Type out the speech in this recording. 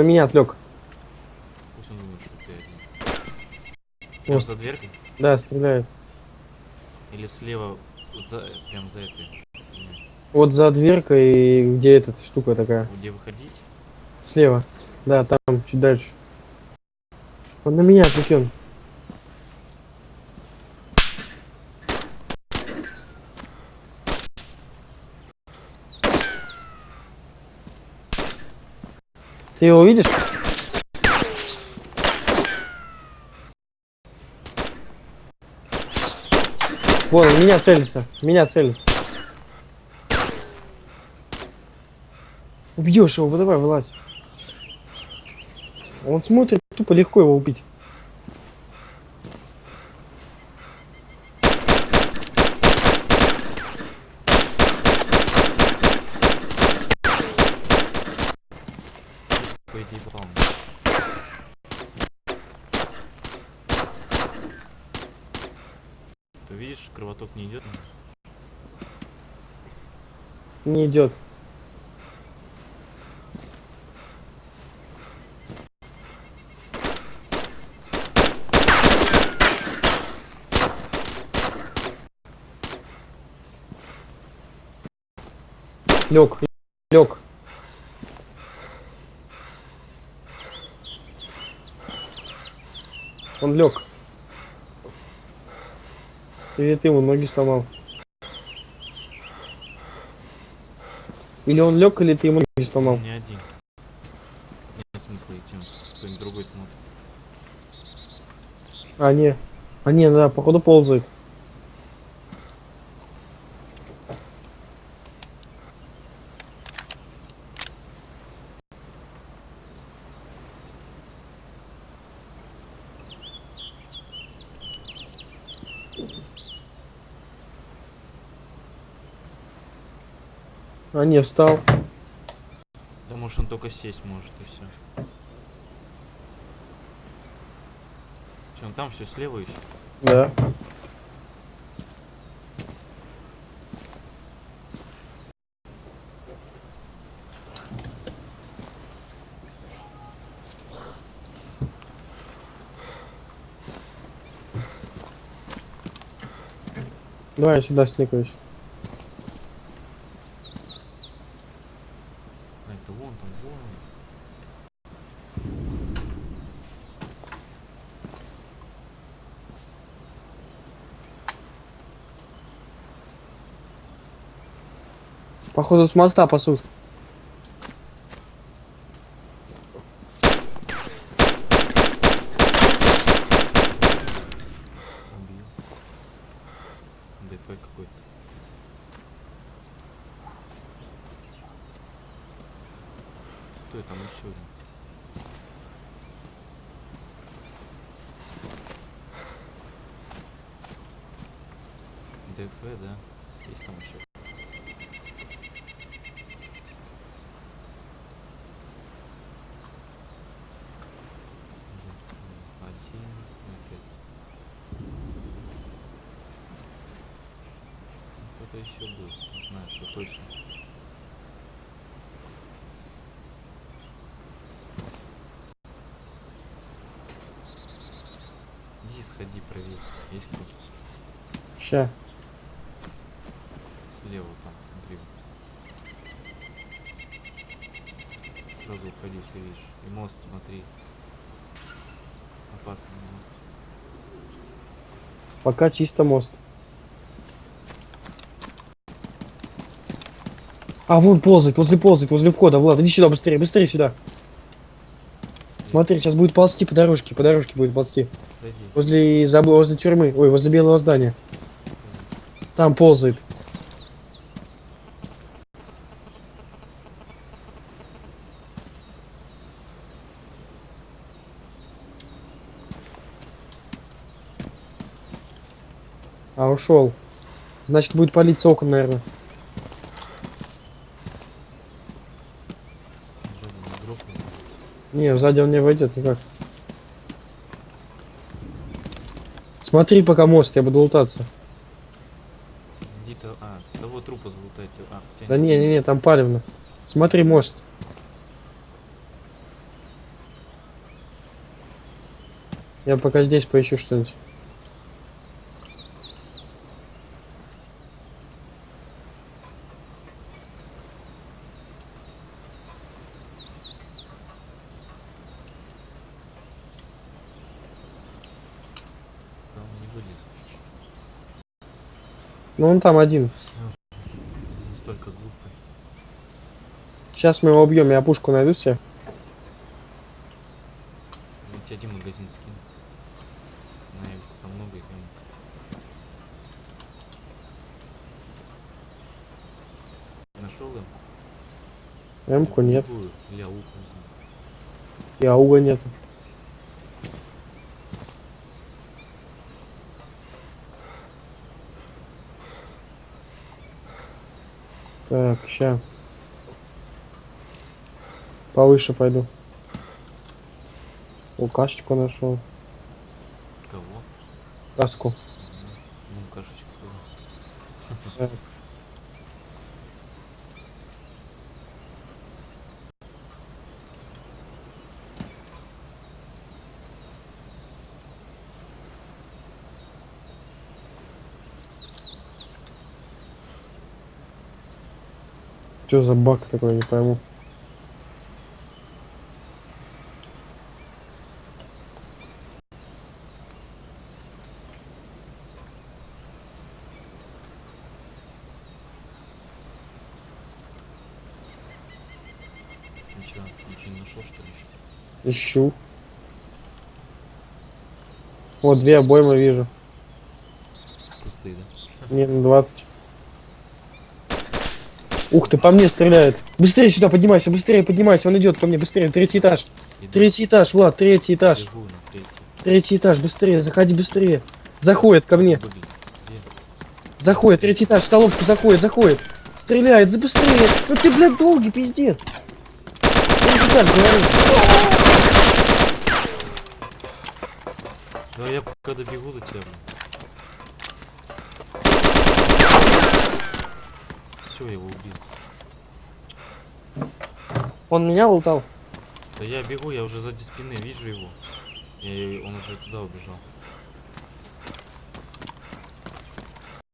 на меня отвлек. Пусть он думает, что ты один. Прям за дверкой? Да, стреляет. Или слева, за, прям за этой? Вот за дверкой, где эта штука такая. Где выходить? Слева. Да, там, чуть дальше. Он на меня отвлечен. Ты его видишь? Вон, меня целится. Меня целится. Убьешь его, давай, вылазь. Он смотрит, тупо легко его убить. По идее, попал. Ты видишь, кровоток не идет. Не идет. Лег, лег. Он лег. Или ты ему ноги сломал? Или он лег, или ты ему ноги сломал? Не один. Нет смысла идти, кто-нибудь другой смотрит. А, не. А, не, да, походу ползает. А, не, встал. Да может он только сесть может и все. Че, он там все слева еще? Да. Давай я сюда сникаюсь. А это вон там, вон. он. Походу с моста пасут. Стой, там еще один. ДФ, да? Есть там еще. Один, опять. Кто-то еще был, не знаю, что точно. Иди сходи, проверь. Есть кто? Ща. Слева там, смотри. Сразу уходи, если видишь. И мост смотри. Опасный мост. Пока чисто мост. А, вон ползает, возле ползает, возле входа. Влад, иди сюда быстрее, быстрее сюда. Смотри, сейчас будет ползти по дорожке, по дорожке будет ползти. Возле, заб- возле тюрьмы, ой, возле белого здания. Там ползает. А, ушел. Значит, будет палиться окон, наверное. Не, сзади он не войдет никак. Ну Смотри пока мост, я буду лутаться. Где-то, а, того трупа залутайте. А, да не, не, не, там палевно. Смотри мост. Я пока здесь поищу что-нибудь. Ну он там один. Настолько глупый. Сейчас мы его убьем, я пушку найду себе. Я тебе один магазин скину. На их там много их. Нашел им? Эмку нет. Любую. Или ауку возьму. И Так, ща. Повыше пойду. О, кашечку нашел. Кого? Каску. Ну, кашечек сказал. Так. Что за баг такой, не пойму. Ничего, ничего не нашел, что ли? еще? Ищу. Вот две обоймы вижу. Пустые, да? Не, на 20. Ух ты, по мне стреляет. Быстрее сюда поднимайся, быстрее поднимайся. Он идет ко мне, быстрее. Третий этаж. Иду. Третий этаж, Влад, третий этаж. Бегу третий. Третий этаж, быстрее, заходи быстрее. Заходит ко мне. Где? Заходит, третий этаж, столовку заходит, заходит. Стреляет, за быстрее. Ну ты, блядь, долгий, пиздец. Третий этаж, говорю. Да я пока добегу до тебя. Все, я его убил. Он меня лутал. Да я бегу, я уже сзади спины вижу его. И он уже туда убежал.